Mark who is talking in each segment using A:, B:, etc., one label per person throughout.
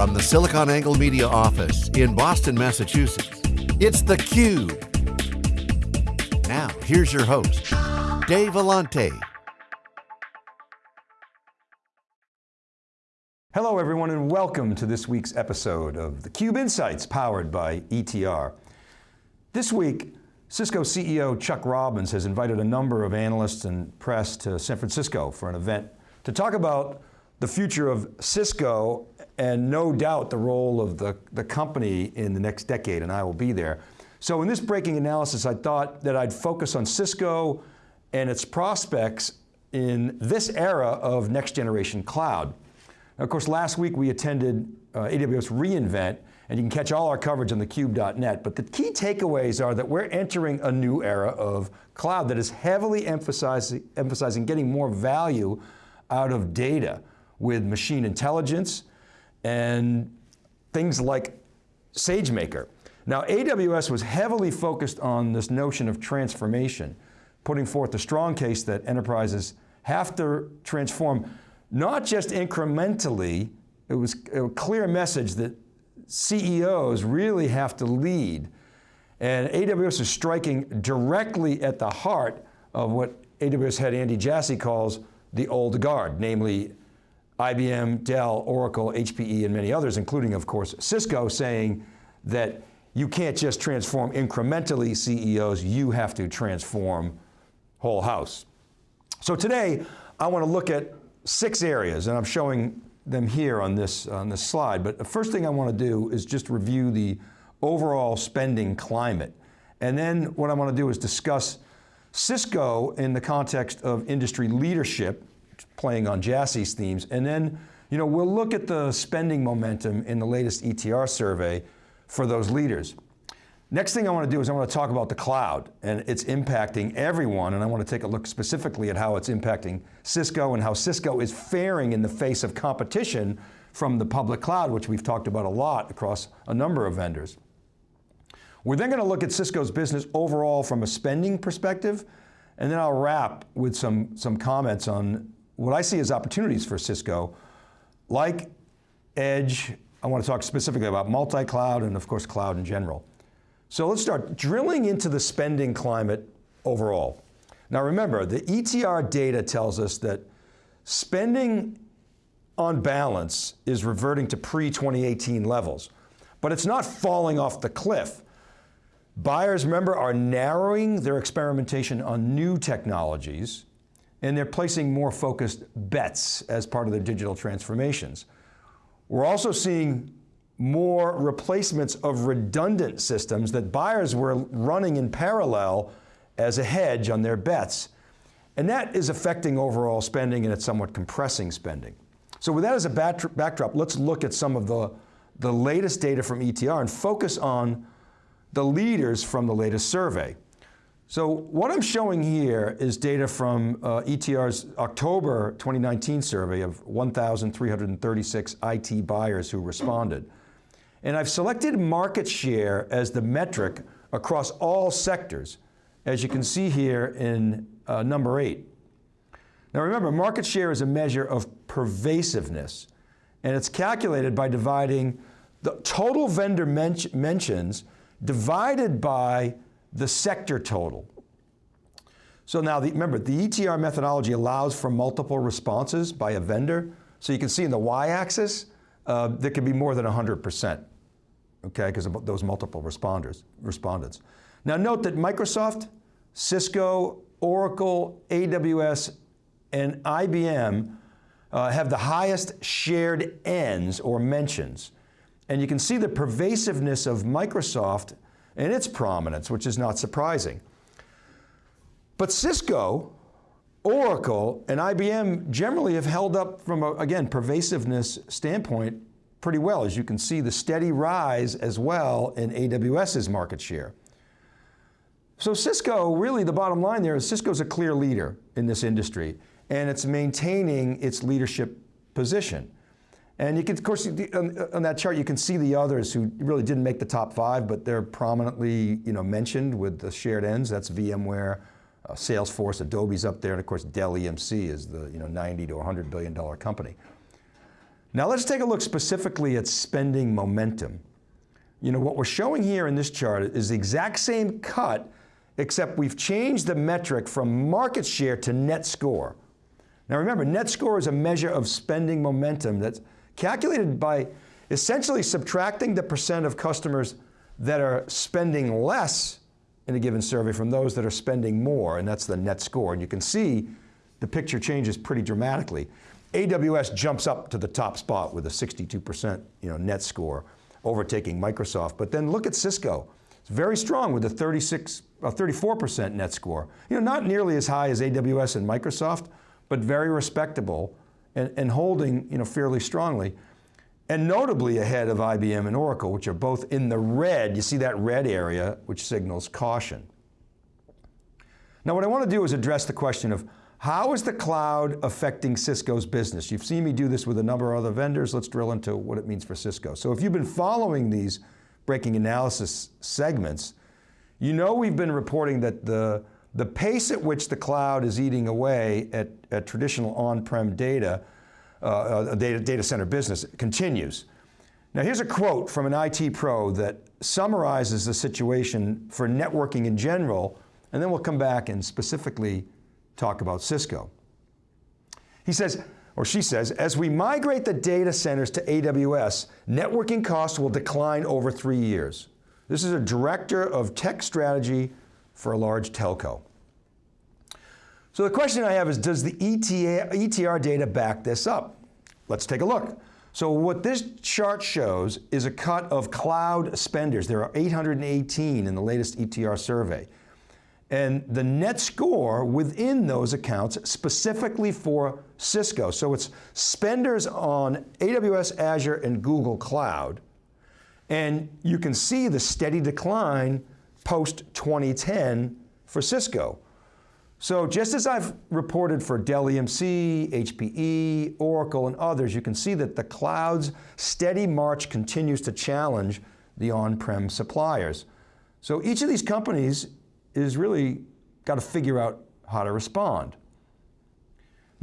A: From the SiliconANGLE Media office in Boston, Massachusetts, it's theCUBE. Now, here's your host, Dave Vellante.
B: Hello everyone and welcome to this week's episode of theCUBE Insights powered by ETR. This week, Cisco CEO Chuck Robbins has invited a number of analysts and press to San Francisco for an event to talk about the future of Cisco and no doubt the role of the, the company in the next decade, and I will be there. So in this breaking analysis, I thought that I'd focus on Cisco and its prospects in this era of next generation cloud. Now, of course, last week we attended uh, AWS reInvent, and you can catch all our coverage on thecube.net, but the key takeaways are that we're entering a new era of cloud that is heavily emphasizing, emphasizing getting more value out of data with machine intelligence and things like SageMaker. Now AWS was heavily focused on this notion of transformation, putting forth a strong case that enterprises have to transform, not just incrementally, it was a clear message that CEOs really have to lead. And AWS is striking directly at the heart of what AWS head Andy Jassy calls the old guard, namely IBM, Dell, Oracle, HPE, and many others, including of course Cisco, saying that you can't just transform incrementally CEOs, you have to transform whole house. So today, I want to look at six areas, and I'm showing them here on this, on this slide, but the first thing I want to do is just review the overall spending climate. And then what I want to do is discuss Cisco in the context of industry leadership, playing on Jassy's themes, and then you know, we'll look at the spending momentum in the latest ETR survey for those leaders. Next thing I want to do is I want to talk about the cloud and it's impacting everyone and I want to take a look specifically at how it's impacting Cisco and how Cisco is faring in the face of competition from the public cloud, which we've talked about a lot across a number of vendors. We're then going to look at Cisco's business overall from a spending perspective, and then I'll wrap with some, some comments on what I see as opportunities for Cisco, like Edge, I want to talk specifically about multi-cloud and of course cloud in general. So let's start drilling into the spending climate overall. Now remember, the ETR data tells us that spending on balance is reverting to pre-2018 levels, but it's not falling off the cliff. Buyers, remember, are narrowing their experimentation on new technologies and they're placing more focused bets as part of their digital transformations. We're also seeing more replacements of redundant systems that buyers were running in parallel as a hedge on their bets. And that is affecting overall spending and it's somewhat compressing spending. So with that as a backdrop, let's look at some of the, the latest data from ETR and focus on the leaders from the latest survey. So what I'm showing here is data from uh, ETR's October 2019 survey of 1,336 IT buyers who responded. And I've selected market share as the metric across all sectors, as you can see here in uh, number eight. Now remember, market share is a measure of pervasiveness, and it's calculated by dividing the total vendor men mentions divided by the sector total. So now, the, remember, the ETR methodology allows for multiple responses by a vendor. So you can see in the y-axis, uh, there can be more than 100%, okay, because of those multiple responders, respondents. Now note that Microsoft, Cisco, Oracle, AWS, and IBM uh, have the highest shared ends or mentions. And you can see the pervasiveness of Microsoft and its prominence, which is not surprising. But Cisco, Oracle, and IBM generally have held up from, a, again, pervasiveness standpoint pretty well. As you can see, the steady rise as well in AWS's market share. So Cisco, really the bottom line there is Cisco's a clear leader in this industry and it's maintaining its leadership position. And you can, of course, on, that chart, you can see the others who really didn't make the top five, but they're prominently you know, mentioned with the shared ends. That's VMware, uh, Salesforce, Adobe's up there, and of course Dell EMC is the you know, 90 to 100 billion dollar company. Now let's take a look specifically at spending momentum. You know, what we're showing here in this chart is the exact same cut, except we've changed the metric from market share to net score. Now remember, net score is a measure of spending momentum that's calculated by essentially subtracting the percent of customers that are spending less in a given survey from those that are spending more, and that's the net score. And you can see the picture changes pretty dramatically. AWS jumps up to the top spot with a 62% you know, net score, overtaking Microsoft. But then look at Cisco. It's very strong with a 36, a 34% net score. You know, not nearly as high as AWS and Microsoft, but very respectable and, and holding you know, fairly strongly and notably ahead of IBM and Oracle, which are both in the red. You see that red area, which signals caution. Now what I want to do is address the question of how is the cloud affecting Cisco's business? You've seen me do this with a number of other vendors. Let's drill into what it means for Cisco. So if you've been following these breaking analysis segments, you know we've been reporting that the, the pace at which the cloud is eating away at, at traditional on-prem data uh, uh data, data center business continues. Now here's a quote from an IT pro that summarizes the situation for networking in general, and then we'll come back and specifically talk about Cisco. He says, or she says, as we migrate the data centers to AWS, networking costs will decline over three years. This is a director of tech strategy for a large telco. So the question I have is, does the ETR data back this up? Let's take a look. So what this chart shows is a cut of cloud spenders. There are 818 in the latest ETR survey. And the net score within those accounts specifically for Cisco. So it's spenders on AWS, Azure, and Google Cloud. And you can see the steady decline post 2010 for Cisco. So just as I've reported for Dell EMC, HPE, Oracle, and others, you can see that the cloud's steady march continues to challenge the on-prem suppliers. So each of these companies is really got to figure out how to respond.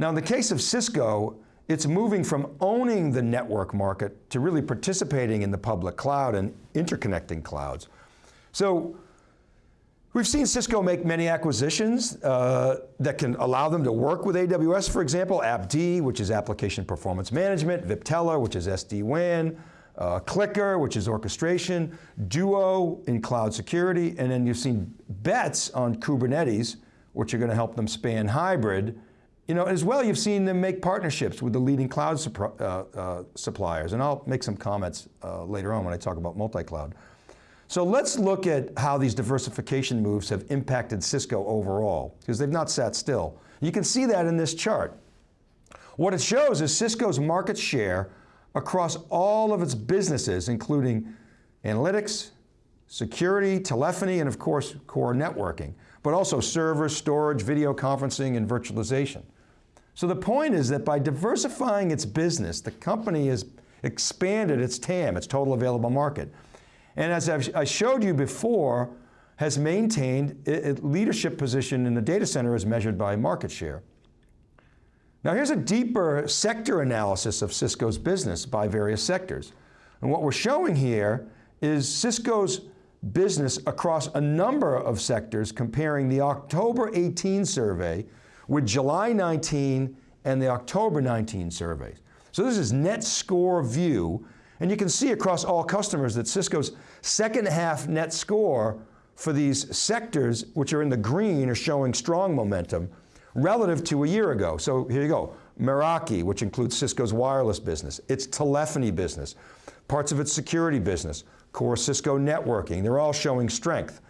B: Now in the case of Cisco, it's moving from owning the network market to really participating in the public cloud and interconnecting clouds. So We've seen Cisco make many acquisitions uh, that can allow them to work with AWS, for example, AppD, which is Application Performance Management, Viptela, which is SD-WAN, uh, CliQr, which is orchestration, Duo in cloud security, and then you've seen bets on Kubernetes, which are going to help them span hybrid. You know, as well, you've seen them make partnerships with the leading cloud uh, uh, suppliers, and I'll make some comments uh, later on when I talk about multi-cloud. So let's look at how these diversification moves have impacted Cisco overall, because they've not sat still. You can see that in this chart. What it shows is Cisco's market share across all of its businesses, including analytics, security, telephony, and of course, core networking, but also servers, storage, video conferencing, and virtualization. So the point is that by diversifying its business, the company has expanded its TAM, its total available market, and as I've, i showed you before, has maintained a leadership position in the data center as measured by market share. Now here's a deeper sector analysis of Cisco's business by various sectors. And what we're showing here is Cisco's business across a number of sectors comparing the October 18 survey with July 19 and the October 19 surveys. So this is net score view and you can see across all customers that Cisco's second half net score for these sectors, which are in the green, are showing strong momentum relative to a year ago. So here you go, Meraki, which includes Cisco's wireless business, its telephony business, parts of its security business, core Cisco networking, they're all showing strength.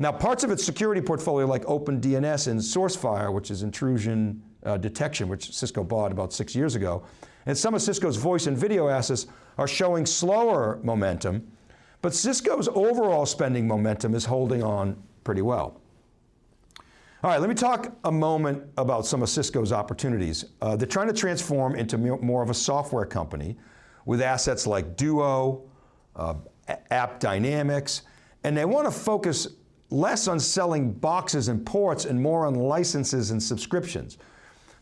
B: Now parts of its security portfolio like OpenDNS and SourceFire, which is intrusion uh, detection, which Cisco bought about six years ago, and some of Cisco's voice and video assets are showing slower momentum, but Cisco's overall spending momentum is holding on pretty well. All right, let me talk a moment about some of Cisco's opportunities. Uh, they're trying to transform into more of a software company with assets like Duo, uh, AppDynamics, and they want to focus less on selling boxes and ports and more on licenses and subscriptions.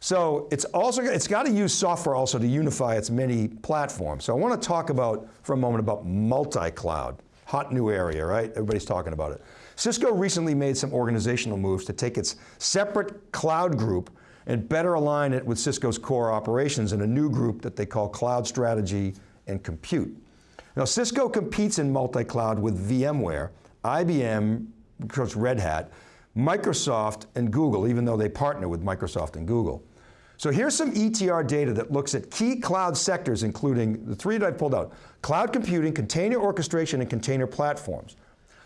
B: So it's also, it's got to use software also to unify its many platforms. So I want to talk about, for a moment, about multi-cloud. Hot new area, right? Everybody's talking about it. Cisco recently made some organizational moves to take its separate cloud group and better align it with Cisco's core operations in a new group that they call Cloud Strategy and Compute. Now Cisco competes in multi-cloud with VMware, IBM, of course Red Hat, Microsoft and Google, even though they partner with Microsoft and Google. So here's some ETR data that looks at key cloud sectors, including the three that I pulled out, cloud computing, container orchestration, and container platforms.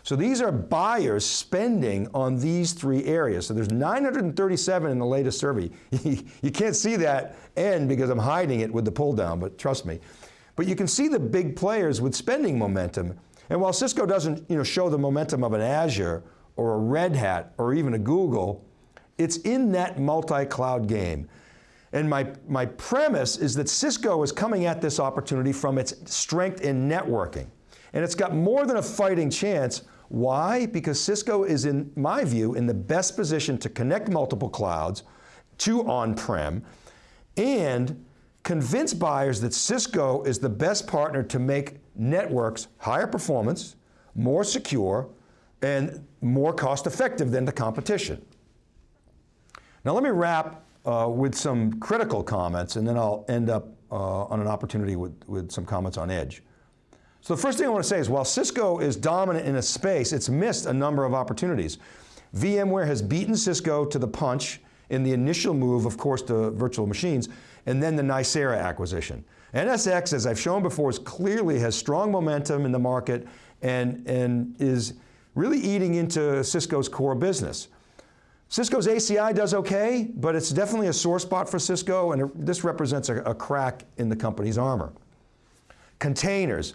B: So these are buyers spending on these three areas. So there's 937 in the latest survey. you can't see that end because I'm hiding it with the pull down, but trust me. But you can see the big players with spending momentum. And while Cisco doesn't you know, show the momentum of an Azure or a Red Hat or even a Google, it's in that multi-cloud game. And my, my premise is that Cisco is coming at this opportunity from its strength in networking. And it's got more than a fighting chance. Why? Because Cisco is, in my view, in the best position to connect multiple clouds to on-prem and convince buyers that Cisco is the best partner to make networks higher performance, more secure, and more cost effective than the competition. Now let me wrap uh, with some critical comments and then I'll end up uh, on an opportunity with, with some comments on edge. So the first thing I want to say is while Cisco is dominant in a space, it's missed a number of opportunities. VMware has beaten Cisco to the punch in the initial move, of course, to virtual machines, and then the Nicira acquisition. NSX, as I've shown before, is clearly has strong momentum in the market and, and is really eating into Cisco's core business. Cisco's ACI does okay, but it's definitely a sore spot for Cisco, and this represents a, a crack in the company's armor. Containers.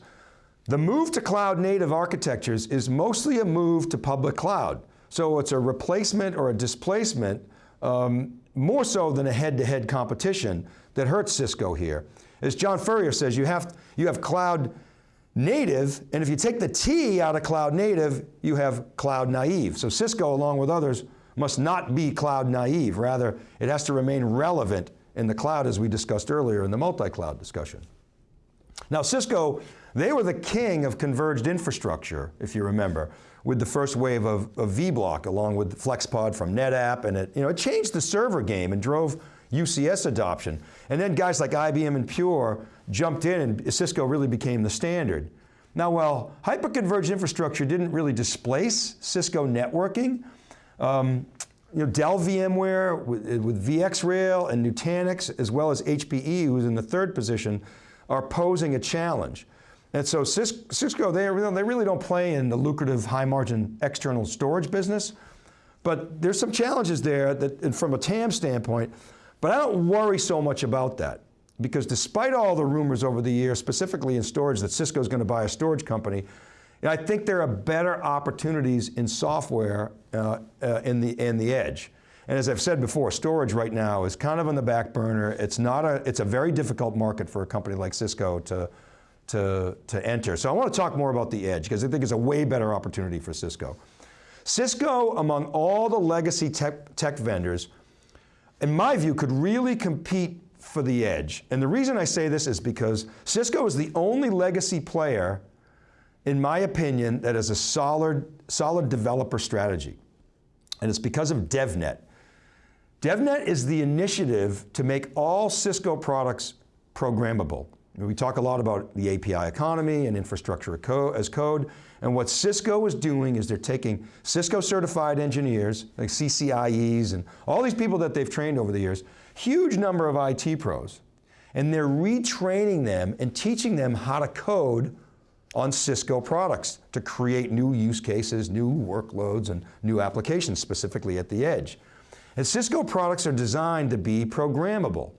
B: The move to cloud native architectures is mostly a move to public cloud. So it's a replacement or a displacement, um, more so than a head-to-head -head competition that hurts Cisco here. As John Furrier says, you have, you have cloud native, and if you take the T out of cloud native, you have cloud naive. So Cisco, along with others, must not be cloud naive. Rather, it has to remain relevant in the cloud as we discussed earlier in the multi-cloud discussion. Now Cisco they were the king of converged infrastructure, if you remember, with the first wave of, of vBlock along with FlexPod from NetApp, and it, you know, it changed the server game and drove UCS adoption. And then guys like IBM and Pure jumped in and Cisco really became the standard. Now while hyperconverged infrastructure didn't really displace Cisco networking, um, you know, Dell VMware with, with VxRail and Nutanix, as well as HPE, who's in the third position, are posing a challenge. And so Cisco, they, they really don't play in the lucrative high margin external storage business, but there's some challenges there that, from a TAM standpoint, but I don't worry so much about that because despite all the rumors over the years, specifically in storage, that Cisco's going to buy a storage company, I think there are better opportunities in software uh, uh, in, the, in the edge. And as I've said before, storage right now is kind of on the back burner. It's not a, it's a very difficult market for a company like Cisco to, to, to enter. So I want to talk more about the edge because I think it's a way better opportunity for Cisco. Cisco, among all the legacy tech, tech vendors, in my view, could really compete for the edge. And the reason I say this is because Cisco is the only legacy player, in my opinion, that has a solid, solid developer strategy. And it's because of DevNet. DevNet is the initiative to make all Cisco products programmable. We talk a lot about the API economy and infrastructure as code, and what Cisco is doing is they're taking Cisco certified engineers, like CCIEs and all these people that they've trained over the years, huge number of IT pros, and they're retraining them and teaching them how to code on Cisco products to create new use cases, new workloads, and new applications, specifically at the edge. And Cisco products are designed to be programmable.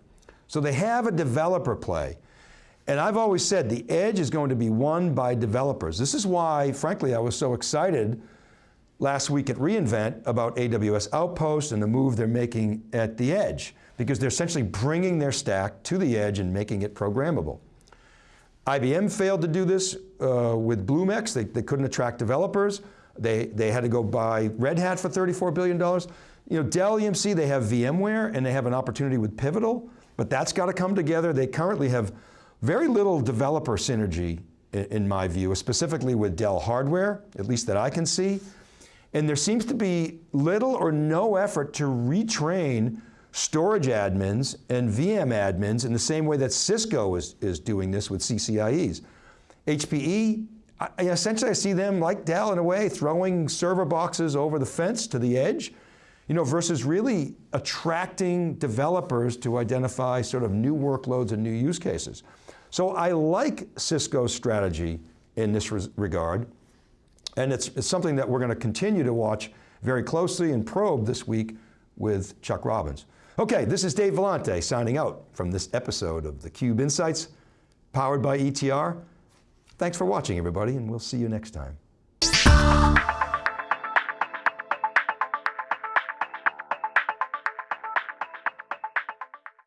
B: So they have a developer play. And I've always said the edge is going to be won by developers. This is why, frankly, I was so excited last week at reInvent about AWS Outpost and the move they're making at the edge, because they're essentially bringing their stack to the edge and making it programmable. IBM failed to do this uh, with Bluemix. They, they couldn't attract developers. They, they had to go buy Red Hat for $34 billion. You know, Dell EMC, they have VMware and they have an opportunity with Pivotal, but that's got to come together. They currently have very little developer synergy in my view, specifically with Dell hardware, at least that I can see. And there seems to be little or no effort to retrain storage admins and VM admins in the same way that Cisco is, is doing this with CCIEs. HPE, I, essentially I see them like Dell in a way, throwing server boxes over the fence to the edge, you know, versus really attracting developers to identify sort of new workloads and new use cases. So I like Cisco's strategy in this regard, and it's, it's something that we're going to continue to watch very closely and probe this week with Chuck Robbins. Okay, this is Dave Vellante signing out from this episode of theCUBE Insights, powered by ETR. Thanks for watching everybody, and we'll see you next time.